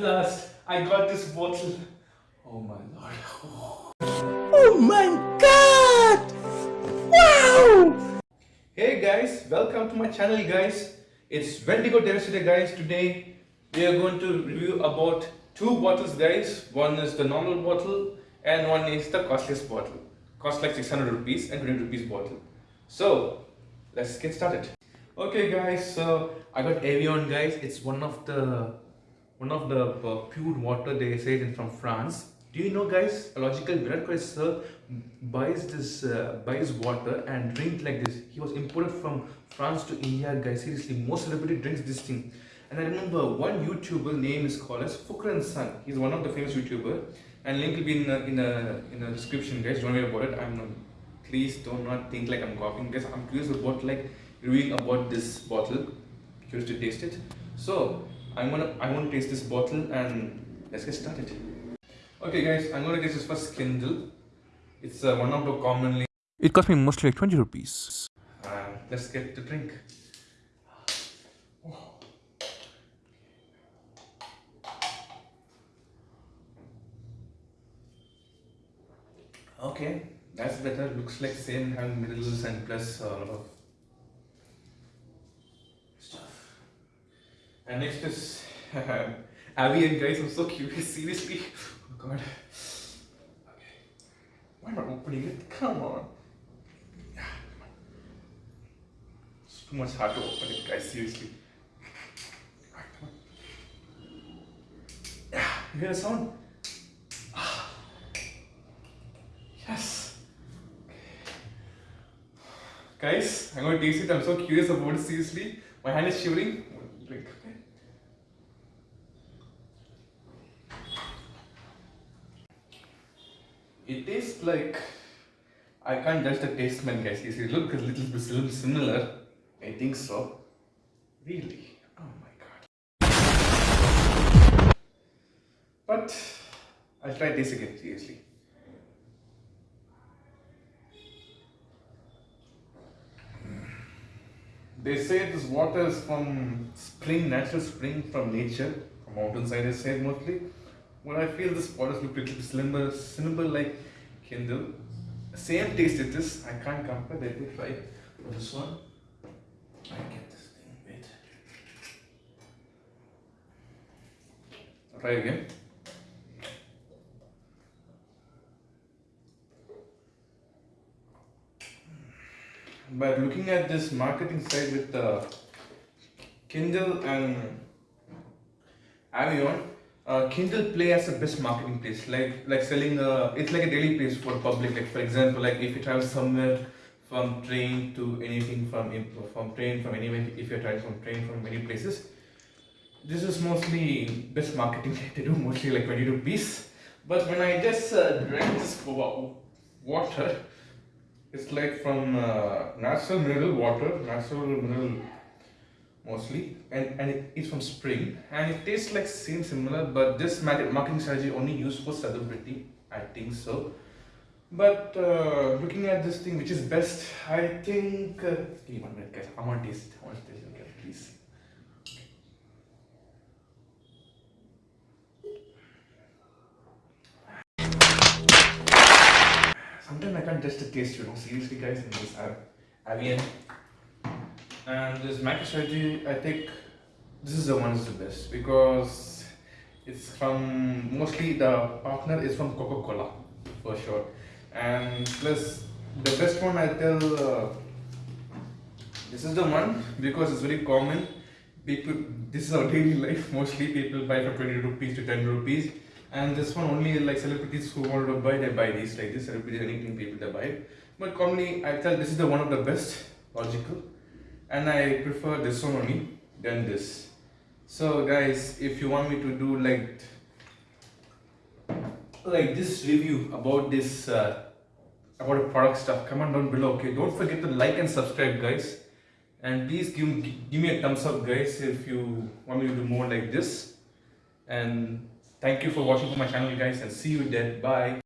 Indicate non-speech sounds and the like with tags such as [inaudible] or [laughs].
last, I got this bottle. Oh my lord. Oh my god! Wow! Hey guys, welcome to my channel guys. It's Wendigo Terrace guys. Today we are going to review about two bottles guys. One is the normal bottle and one is the costliest bottle. Cost like 600 rupees and 20 rupees bottle. So let's get started. Okay guys, so I got Evian guys. It's one of the one of the uh, pure water they say it from France. Do you know guys, a logical Kohli sir buys this uh, buys water and drink like this. He was imported from France to India guys. Seriously, most celebrity drinks this thing. And I remember one YouTuber name is called as Fukran Sun. He's one of the famous YouTuber and link will be in a, in a, in a description guys. Don't worry about it. I'm not, please do not think like I'm copying guys. I'm curious about like reading about this bottle. Curious to taste it. So I'm gonna I want to taste this bottle and let's get started. Okay guys, I'm gonna taste this first Kinley. It's uh, one of the commonly. It cost me mostly like 20 rupees. Uh, let's get the drink. Okay, that's better. Looks like same having minerals and plus a lot of And next is [laughs] Evian guys, I'm so curious, seriously. Oh god. Okay. Why am I opening it? Come on. Yeah, come on. It's too much hard to open it, guys, seriously. Come on. Yeah, you hear the sound? Ah. Yes. Guys, I'm going to taste it. I'm so curious about it, seriously. My hand is shivering. Drink, okay? It tastes like I can't judge the taste man guys. It looks a little bit similar. I think so. Really? Oh my god. But I'll try this again seriously. Hmm. They say this water is from spring, natural spring from nature, from mountainside I say mostly. Well, I feel this water look a little similar, similar like Kinley. Same taste it is. I can't compare. Let me try this one. I get this thing. Wait. I'll try again. But looking at this marketing side with the Kinley and Evian, uh, Kinley Play as the best marketing place, like like selling. Uh, it's like a daily place for public. Like for example, like if you travel somewhere from train to anything from from train from anywhere, if you're traveling from train from many places, this is mostly best marketing [laughs] they do mostly like 20 rupees. But when I just uh, drank this water, it's like from uh, natural mineral water, natural mineral mostly. And, and it is from spring. And it tastes like same similar but this marketing strategy only used for celebrity I think so. But uh, looking at this thing which is best I think uh, give me one minute guys. I want to taste it I want to taste it okay, please. Sometimes I can't the taste you know seriously guys in this Evian and this MicroStrategy I think this is the one is the best because it's from mostly the partner is from Coca-Cola for sure. And plus the best one I tell uh, this is the one because it's very common. People this is our daily life mostly people buy for 20 rupees to 10 rupees. And this one only like celebrities who want to buy they buy these like this celebrities anything people they buy. But commonly I tell this is the one of the best logical and I prefer this one only than this. So guys, if you want me to do like like this review about this uh, about the product stuff, comment down below. Okay, don't forget to like and subscribe, guys, and please give give me a thumbs up, guys, if you want me to do more like this. And thank you for watching my channel, guys, and see you there. Bye.